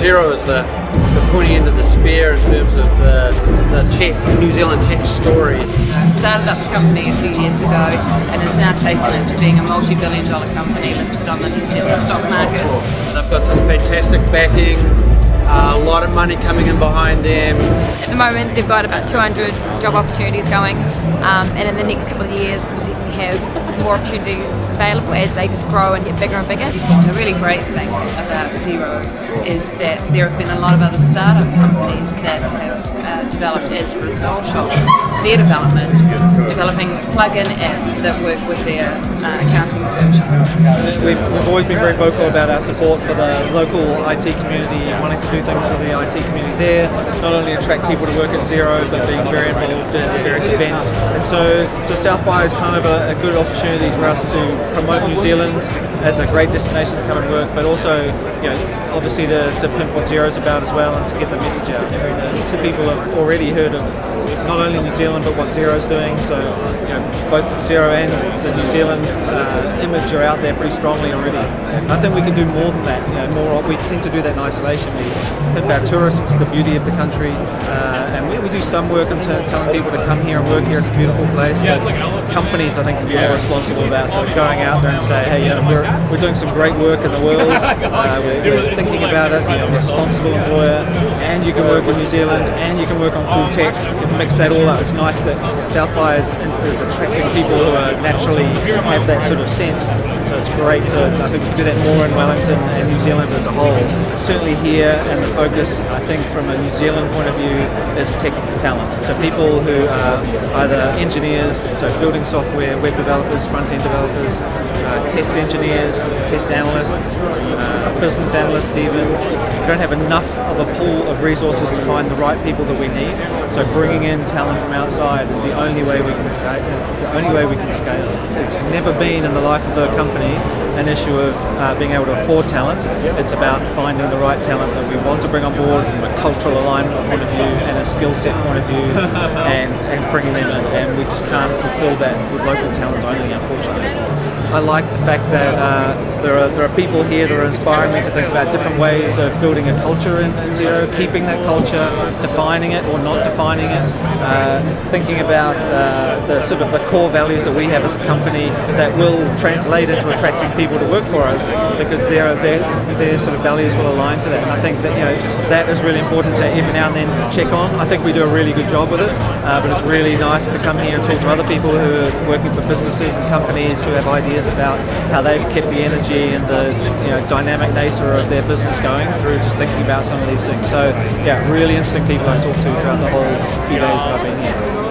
Xero is the, the pointy end of the spear in terms of the, the tech, New Zealand tech story. I started up the company a few years ago and has now taken it to being a multi-billion dollar company listed on the New Zealand stock market. They've got some fantastic backing, uh, a lot of money coming in behind them. At the moment they've got about 200 job opportunities going um, and in the next couple of years we'll definitely have more opportunities available as they just grow and get bigger and bigger. The really great thing about Xero is that there have been a lot of other startup companies that have developed as a result of their development, developing plug-in apps that work with their uh, accounting solution. We've, we've always been very vocal about our support for the local IT community wanting to do things for the IT community there, not only attract people to work at Xero, but being very involved in various events. And so, so South by is kind of a, a good opportunity for us to promote New Zealand as a great destination to come and work, but also, you know, obviously to, to pimp what Xero's about as well and to get the message out. Heaps of people have already heard of not only New Zealand but what Xero's doing. So you know, both Xero and the New Zealand uh, image are out there pretty strongly already. And I think we can do more than that. You know, more we tend to do that in isolation. We pimp our tourists, the beauty of the country, uh, and we, we, do some work in telling people to come here and work here. It's a beautiful place. But companies, I think, can be more responsible about sort of going out there and say, hey, you know, we're, we're doing some great work in the world. Uh, we're, we're, thinking about it. You know, responsible employer, and you can work in New Zealand, and you can work on cool tech. Mix that all up. It's nice that South by is, is attracting people who are naturally have that sort of sense. So it's great to, I think, do that more in Wellington and New Zealand as a whole. Certainly here, and the focus, I think, from a New Zealand point of view, is tech talent. So people who are either engineers, so building software, web developers, front-end developers, uh, test engineers, test analysts, uh, business analysts even. We don't have enough of a pool of resources to find the right people that we need. So bringing in talent from outside is the only way we can scale. The only way we can scale. It's never been in the life of the company an issue of uh, being able to afford talent. It's about finding the right talent that we want to bring on board from a cultural alignment point of view and a skill set point of view, and and bringing them in. And we just can't fulfil that with local talent only, unfortunately. I like the fact that uh, there are there are people here that are inspiring me to think about different ways of building a culture in, Xero, keeping that culture, defining it or not defining it, uh, thinking about uh, the sort of the core values that we have as a company that will translate into attracting people to work for us because their their their sort of values will align to that. And I think that you know that is really important to every now and then check on. I think we do a really good job with it, uh, but it's really nice to come here and talk to other people who are working for businesses and companies who have ideas about how they've kept the energy and the you know, dynamic nature of their business going through just thinking about some of these things. So yeah, really interesting people I talked to throughout the whole few days that I've been here.